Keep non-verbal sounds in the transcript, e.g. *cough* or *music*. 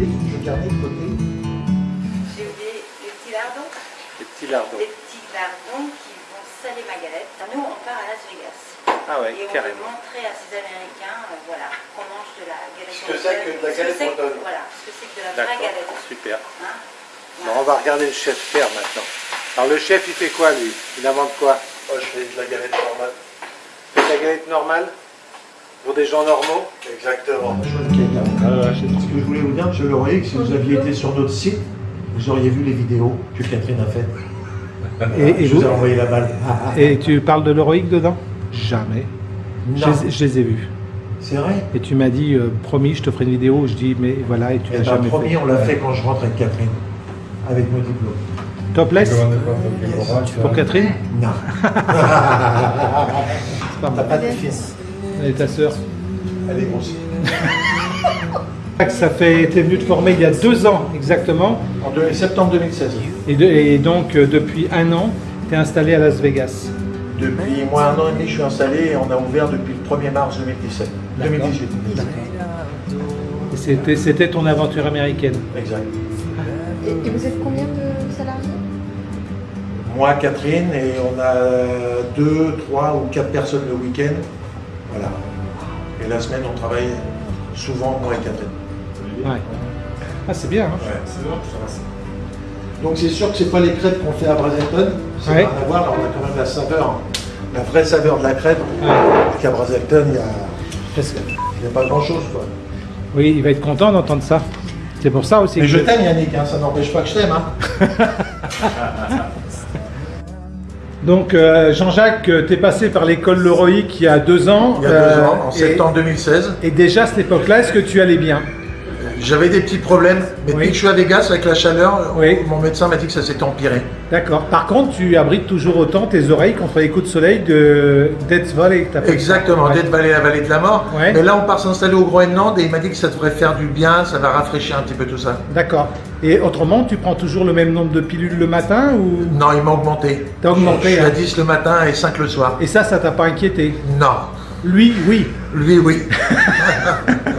carnet de côté. J'ai oublié les petits lardons. Les petits lardons. Les petits lardons qui vont saler ma galette. Nous, on part à Las Vegas. Ah ouais, Et on veut carrément. montrer à ces Américains, euh, voilà, qu'on mange de la galette. Ce que c'est que de la galette bretonne. Voilà, ce que c'est que de la vraie galette. super. Hein Bon, on va regarder le chef faire maintenant. Alors le chef, il fait quoi lui? Il invente quoi? Moi, je fais de la galette normale. De la galette normale? Pour des gens normaux Exactement. Ah, Ce que je voulais vous dire, M. Leroy, que si vous aviez été sur notre site, vous auriez vu les vidéos que Catherine a faites. Et, et je vous vous- ai envoyé la balle. et tu parles de l'héroïque dedans? Jamais. Je Non, les, je les ai vus. c'est vrai? Et tu m'as dit, euh, promis, je te ferai une vidéo. Je dis, mais voilà, et tu Et l'as ben, jamais promis, fait. on l'a fait quand je rentre avec Catherine. Avec mon diplôme. Topless Pour Catherine? Non. *laughs* C'est pas T'as mal. pas de fils. Et ta sœur Elle est grosse. *laughs* Ça fait, t'es venu te former il y a deux ans exactement. En septembre 2016. Et, de- et donc, euh, depuis un an, tu es installé à Las Vegas. Depuis moi, un an et demi, je suis installé et on a ouvert depuis le 1er mars 2017. D'accord. 2018. Et C'était, c'était ton aventure américaine. Exact. Et, et vous êtes combien de salariés? Moi, Catherine, et on a deux, trois ou quatre personnes le week-end. Voilà. Et la semaine, on travaille souvent, moi et Catherine. Ouais. Ah, c'est bien. hein. Donc c'est sûr que c'est pas les crêpes qu'on fait à Brazelton, c'est Ouais. rien à voir, là on a quand même la saveur, la vraie saveur de la crêpe, Ouais. qu'à Brazelton, il n'y a, a pas grand chose quoi. Oui, il va être content d'entendre ça. C'est pour ça aussi Mais que je t'aime Yannick, hein, ça n'empêche pas que je t'aime. Hein. *laughs* Donc, euh, Jean-Jacques, tu es passé par l'école Leroic il y a deux ans. Il y a deux euh, ans, en septembre 2016. Et déjà à cette époque-là, est-ce que tu allais bien? J'avais des petits problèmes, mais Oui. depuis que je suis à Vegas avec la chaleur, Oui. mon médecin m'a dit que ça s'était empiré. D'accord. Par contre, tu abrites toujours autant tes oreilles contre les coups de soleil de Death Valley. ça. Exactement. Death Valley, la vallée de la mort. Ouais. Mais là, on part s'installer au Groenland et il m'a dit que ça devrait faire du bien, ça va rafraîchir un petit peu tout ça. D'accord. Et autrement, tu prends toujours le même nombre de pilules le matin ou? Non, il m'a augmenté. T'as augmenté, Je suis hein. à 10 le matin et 5 le soir. Et ça, ça t'a pas inquiété? Non. Lui, oui. Lui, oui. *laughs*